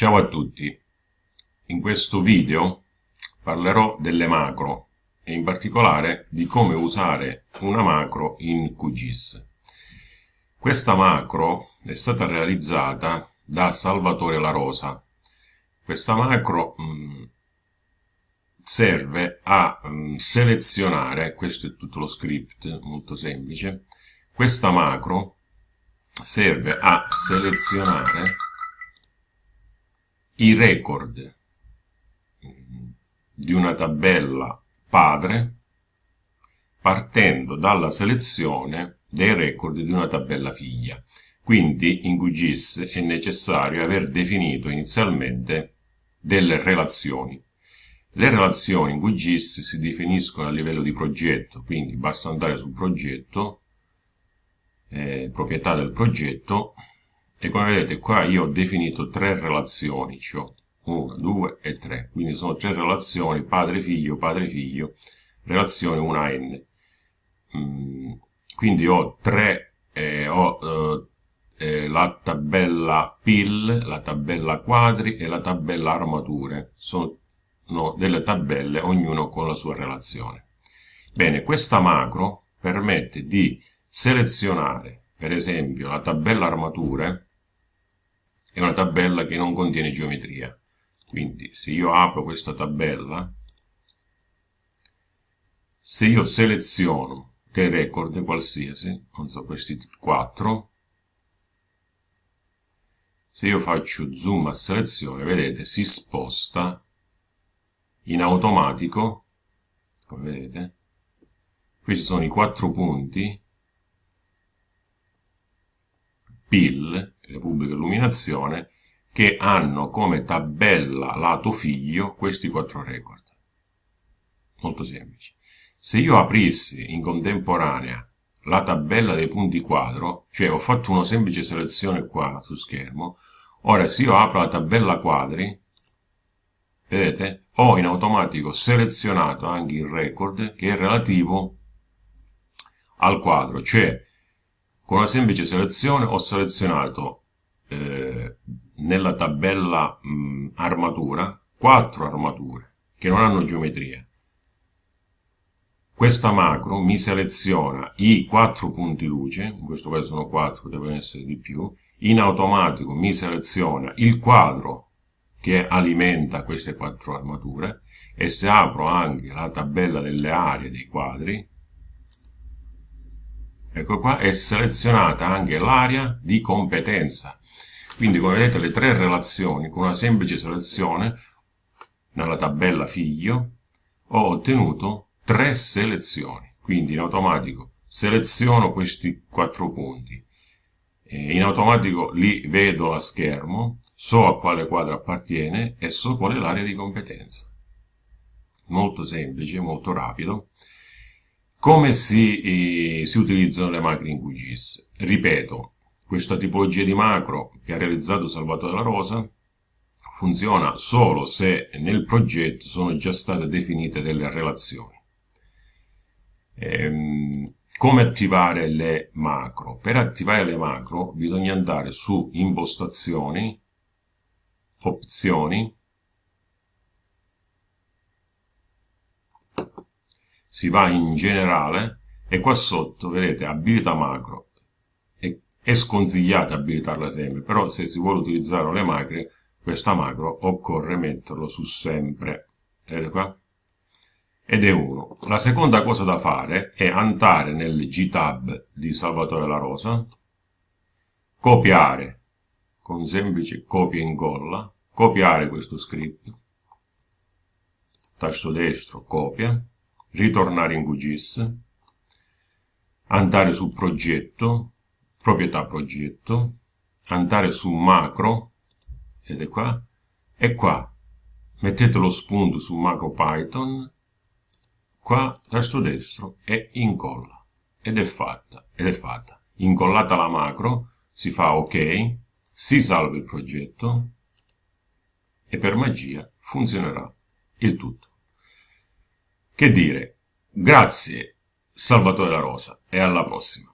Ciao a tutti, in questo video parlerò delle macro e in particolare di come usare una macro in QGIS. Questa macro è stata realizzata da Salvatore La Rosa. Questa macro mh, mm, serve a mh, mm, selezionare, questo è tutto lo script, molto semplice, questa macro serve a selezionare i record di una tabella padre partendo dalla selezione dei record di una tabella figlia. Quindi in QGIS è necessario aver definito inizialmente delle relazioni. Le relazioni in QGIS si definiscono a livello di progetto, quindi basta andare sul progetto, eh, proprietà del progetto, e come vedete qua io ho definito tre relazioni, cioè 1, 2 e 3, quindi sono tre relazioni, padre-figlio, padre-figlio, relazione 1 a n. Mm, quindi ho tre, eh, ho eh, la tabella PIL, la tabella quadri e la tabella armature, sono no, delle tabelle, ognuno con la sua relazione. Bene, questa macro permette di selezionare, per esempio, la tabella armature, è una tabella che non contiene geometria. Quindi se io apro questa tabella, se io seleziono dei record qualsiasi, non so, questi quattro, se io faccio zoom a selezione, vedete, si sposta in automatico, come vedete, questi sono i quattro punti, PIL, le pubbliche illuminazione, che hanno come tabella lato figlio questi quattro record. Molto semplice. Se io aprissi in contemporanea la tabella dei punti quadro, cioè ho fatto una semplice selezione qua su schermo, ora se io apro la tabella quadri, vedete, ho in automatico selezionato anche il record che è relativo al quadro, cioè con una semplice selezione ho selezionato eh, nella tabella mh, armatura quattro armature che non hanno geometria. Questa macro mi seleziona i quattro punti luce, in questo caso sono quattro, devono essere di più, in automatico mi seleziona il quadro che alimenta queste quattro armature e se apro anche la tabella delle aree dei quadri ecco qua, è selezionata anche l'area di competenza. Quindi come vedete le tre relazioni con una semplice selezione nella tabella figlio ho ottenuto tre selezioni. Quindi in automatico seleziono questi quattro punti. In automatico li vedo a schermo, so a quale quadro appartiene e so qual è l'area di competenza. Molto semplice, molto rapido. Come si, si utilizzano le macro in QGIS? Ripeto, questa tipologia di macro che ha realizzato Salvatore La Rosa funziona solo se nel progetto sono già state definite delle relazioni. Ehm, come attivare le macro? Per attivare le macro bisogna andare su impostazioni, opzioni, si va in generale e qua sotto vedete abilità macro. È, è sconsigliato abilitarla sempre però se si vuole utilizzare le macro questa macro occorre metterlo su sempre. Vedete qua? Ed è uno. La seconda cosa da fare è andare nel gtab di Salvatore La Rosa copiare con semplice copia e incolla copiare questo script tasto destro copia ritornare in QGIS, andare su progetto, proprietà progetto, andare su macro, ed è qua, e qua mettete lo spunto su macro Python, qua tasto destro e incolla. Ed è fatta, ed è fatta. Incollata la macro, si fa ok, si salva il progetto e per magia funzionerà il tutto. Che dire, grazie Salvatore La Rosa e alla prossima.